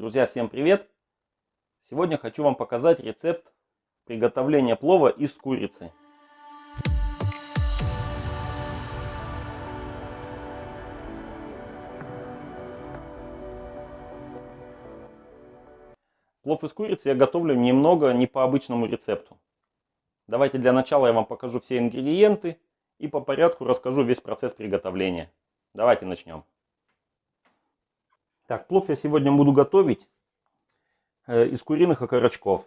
Друзья, всем привет! Сегодня хочу вам показать рецепт приготовления плова из курицы. Плов из курицы я готовлю немного не по обычному рецепту. Давайте для начала я вам покажу все ингредиенты и по порядку расскажу весь процесс приготовления. Давайте начнем. Так, плов я сегодня буду готовить э, из куриных окорочков.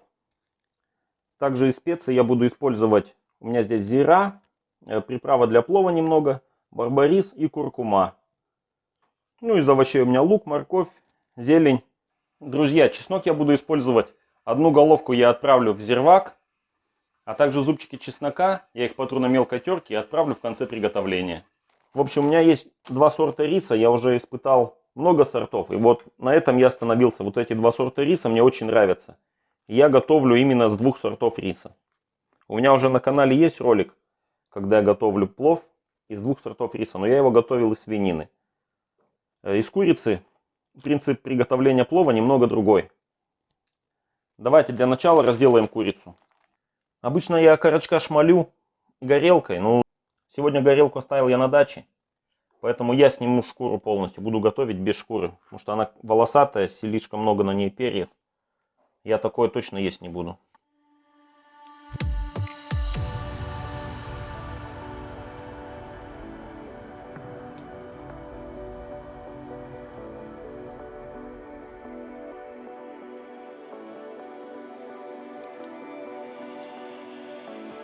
Также из специй я буду использовать, у меня здесь зира, э, приправа для плова немного, барбарис и куркума. Ну, из овощей у меня лук, морковь, зелень. Друзья, чеснок я буду использовать. Одну головку я отправлю в зирвак, а также зубчики чеснока, я их потру на мелкой терке и отправлю в конце приготовления. В общем, у меня есть два сорта риса, я уже испытал много сортов. И вот на этом я остановился. Вот эти два сорта риса мне очень нравятся. Я готовлю именно с двух сортов риса. У меня уже на канале есть ролик, когда я готовлю плов из двух сортов риса. Но я его готовил из свинины. Э, из курицы принцип приготовления плова немного другой. Давайте для начала разделаем курицу. Обычно я окорочка шмалю горелкой. Но сегодня горелку оставил я на даче. Поэтому я сниму шкуру полностью, буду готовить без шкуры. Потому что она волосатая, слишком много на ней перьев. Я такое точно есть не буду.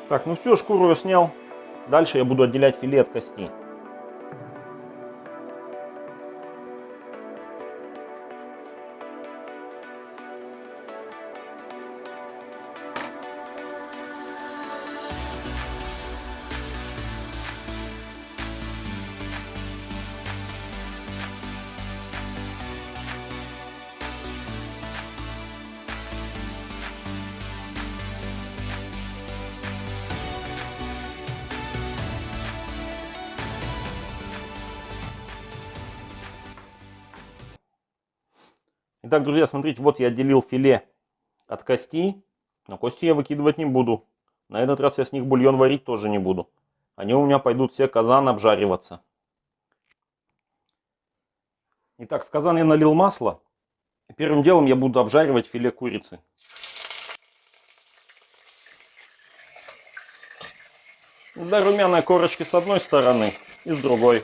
Так, ну все, шкуру я снял. Дальше я буду отделять филе от кости. Итак, друзья, смотрите, вот я отделил филе от кости. Но кости я выкидывать не буду. На этот раз я с них бульон варить тоже не буду. Они у меня пойдут все казан обжариваться. Итак, в казан я налил масло. Первым делом я буду обжаривать филе курицы. До румяной корочки с одной стороны и с другой.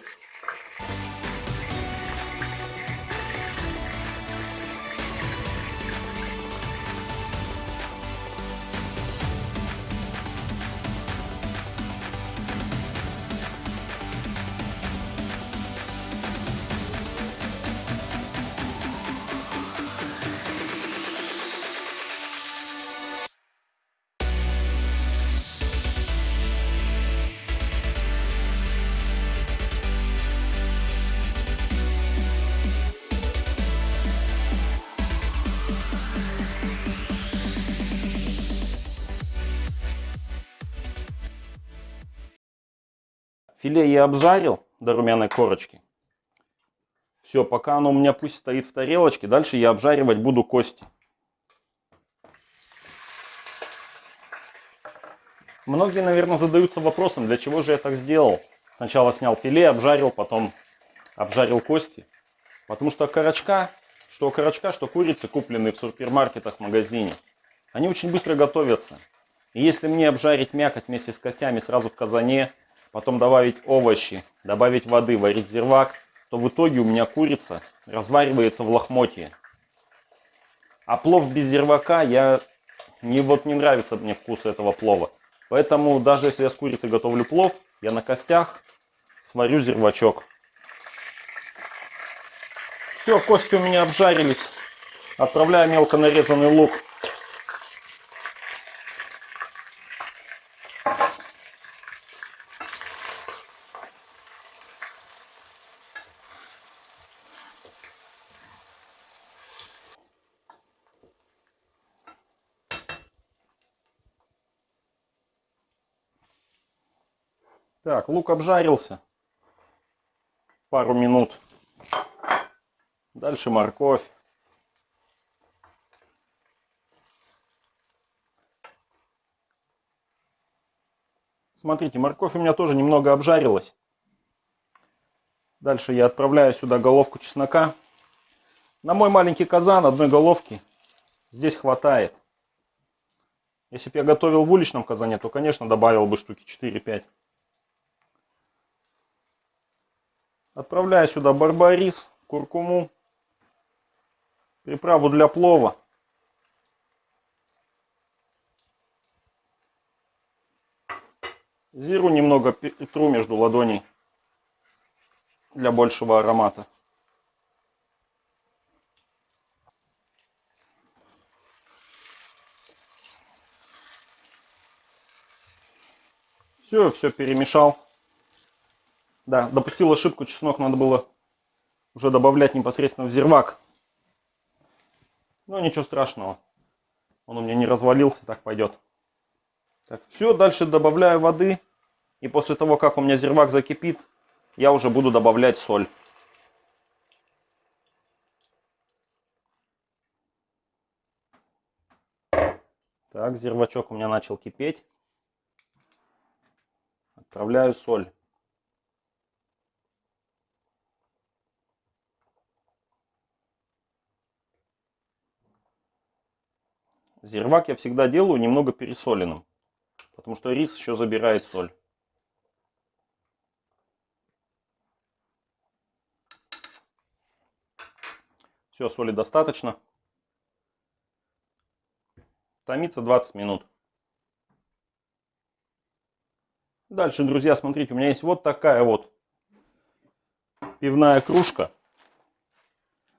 Филе я обжарил до румяной корочки. Все, пока оно у меня пусть стоит в тарелочке, дальше я обжаривать буду кости. Многие, наверное, задаются вопросом, для чего же я так сделал. Сначала снял филе, обжарил, потом обжарил кости. Потому что окорочка, что окорочка, что курицы, купленные в супермаркетах, в магазине, они очень быстро готовятся. И если мне обжарить мякоть вместе с костями сразу в казане, потом добавить овощи, добавить воды, варить зирвак, то в итоге у меня курица разваривается в лохмотье. А плов без зирвака, я не, вот не нравится мне вкус этого плова. Поэтому даже если я с курицей готовлю плов, я на костях сварю зирвачок. Все, кости у меня обжарились. Отправляю мелко нарезанный лук Так, лук обжарился. Пару минут. Дальше морковь. Смотрите, морковь у меня тоже немного обжарилась. Дальше я отправляю сюда головку чеснока. На мой маленький казан одной головки здесь хватает. Если бы я готовил в уличном казане, то, конечно, добавил бы штуки 4-5. Отправляю сюда барбарис, куркуму, приправу для плова. Зиру немного тру между ладоней для большего аромата. Все, все перемешал. Да, допустил ошибку, чеснок надо было уже добавлять непосредственно в зирвак. Но ничего страшного. Он у меня не развалился, так пойдет. Так, все, дальше добавляю воды. И после того, как у меня зирвак закипит, я уже буду добавлять соль. Так, зирвачок у меня начал кипеть. Отправляю соль. Зирвак я всегда делаю немного пересоленным, потому что рис еще забирает соль. Все, соли достаточно. Томится 20 минут. Дальше, друзья, смотрите, у меня есть вот такая вот пивная кружка.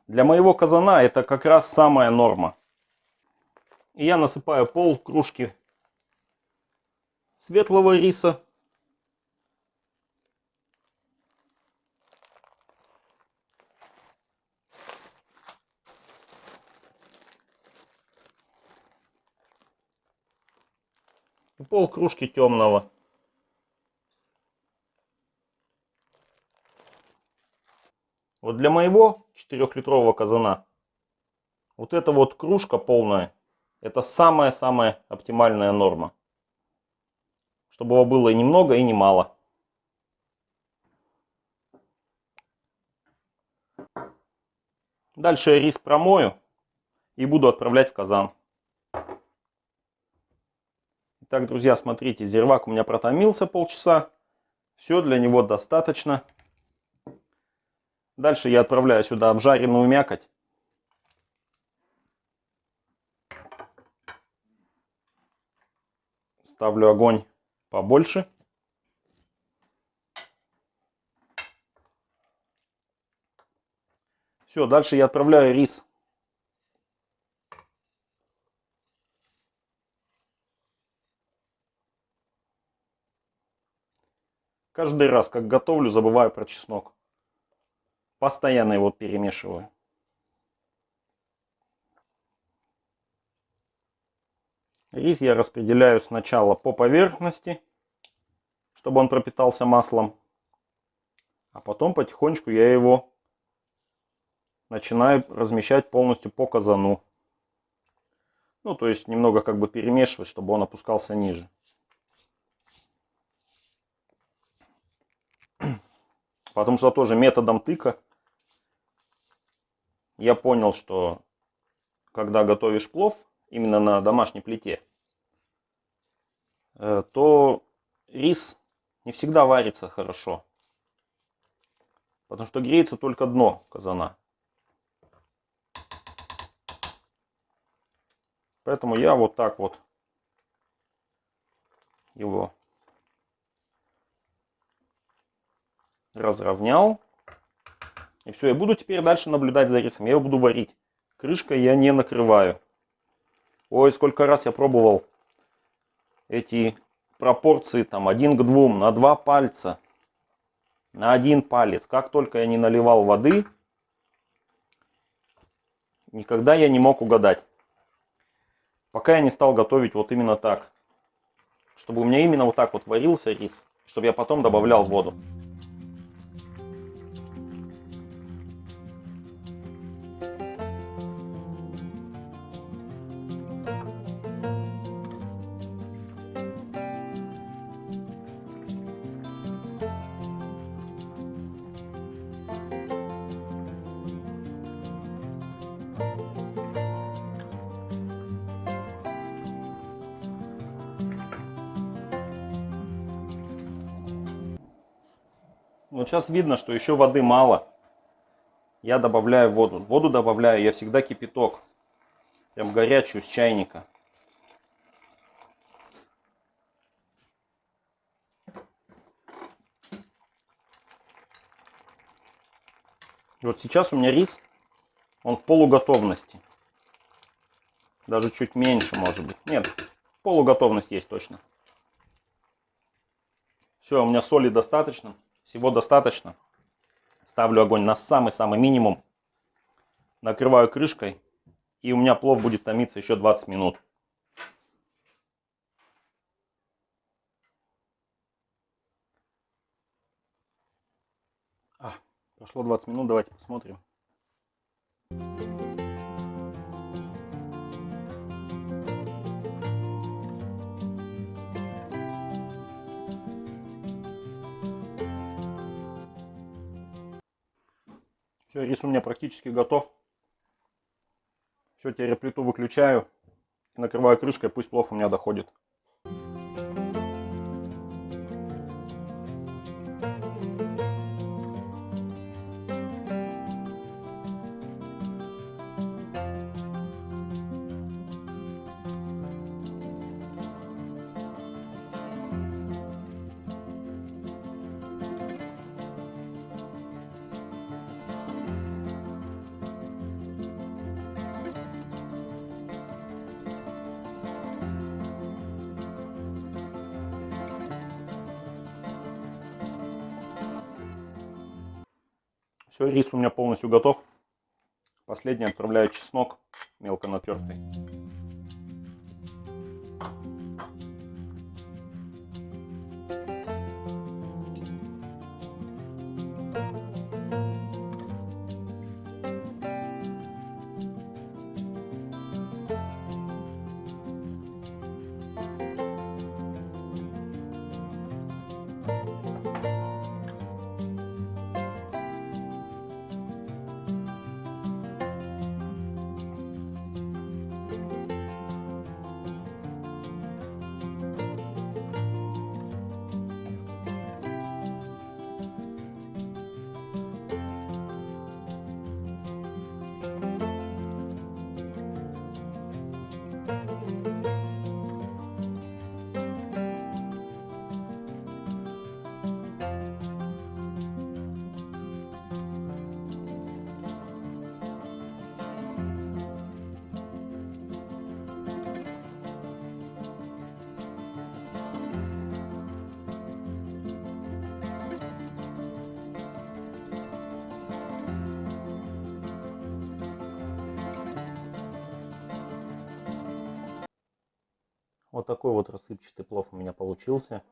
Для моего казана это как раз самая норма. Я насыпаю пол кружки светлого риса. И пол кружки темного. Вот для моего 4-литрового казана вот эта вот кружка полная это самая-самая оптимальная норма. Чтобы его было и немного, и немало. Дальше я рис промою и буду отправлять в казан. Итак, друзья, смотрите, зирвак у меня протомился полчаса. Все для него достаточно. Дальше я отправляю сюда обжаренную мякоть. Ставлю огонь побольше. Все, дальше я отправляю рис. Каждый раз, как готовлю, забываю про чеснок. Постоянно его перемешиваю. Рис я распределяю сначала по поверхности, чтобы он пропитался маслом. А потом потихонечку я его начинаю размещать полностью по казану. Ну, то есть немного как бы перемешивать, чтобы он опускался ниже. Потому что тоже методом тыка я понял, что когда готовишь плов, именно на домашней плите, э, то рис не всегда варится хорошо. Потому что греется только дно казана. Поэтому я вот так вот его разровнял. И все, я буду теперь дальше наблюдать за рисом. Я его буду варить. Крышкой я не накрываю. Ой, сколько раз я пробовал эти пропорции там один к двум, на два пальца, на один палец. Как только я не наливал воды, никогда я не мог угадать. Пока я не стал готовить вот именно так. Чтобы у меня именно вот так вот варился рис, чтобы я потом добавлял воду. Вот сейчас видно, что еще воды мало. Я добавляю воду. Воду добавляю я всегда кипяток. Прям горячую с чайника. Вот сейчас у меня рис, он в полуготовности. Даже чуть меньше, может быть. Нет, полуготовность есть точно. Все, у меня соли достаточно. Всего достаточно. Ставлю огонь на самый-самый минимум. Накрываю крышкой. И у меня плов будет томиться еще 20 минут. А, прошло 20 минут, давайте посмотрим. Все, рис у меня практически готов. Все, теперь плиту выключаю. Накрываю крышкой, пусть плов у меня доходит. Все, рис у меня полностью готов. Последний отправляю чеснок мелко натертый. Вот такой вот рассыпчатый плов у меня получился.